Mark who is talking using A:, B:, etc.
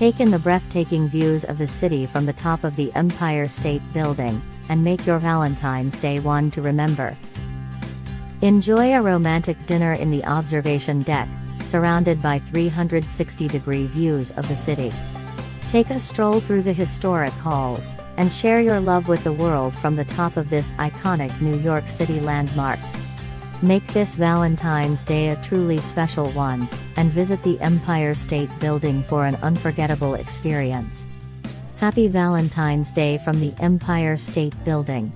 A: Take in the breathtaking views of the city from the top of the Empire State Building, and make your Valentine's Day one to remember. Enjoy a romantic dinner in the observation deck, surrounded by 360 degree views of the city. Take a stroll through the historic halls, and share your love with the world from the top of this iconic New York City landmark. Make this Valentine's Day a truly special one, and visit the Empire State Building for an unforgettable experience. Happy Valentine's Day from the Empire State Building.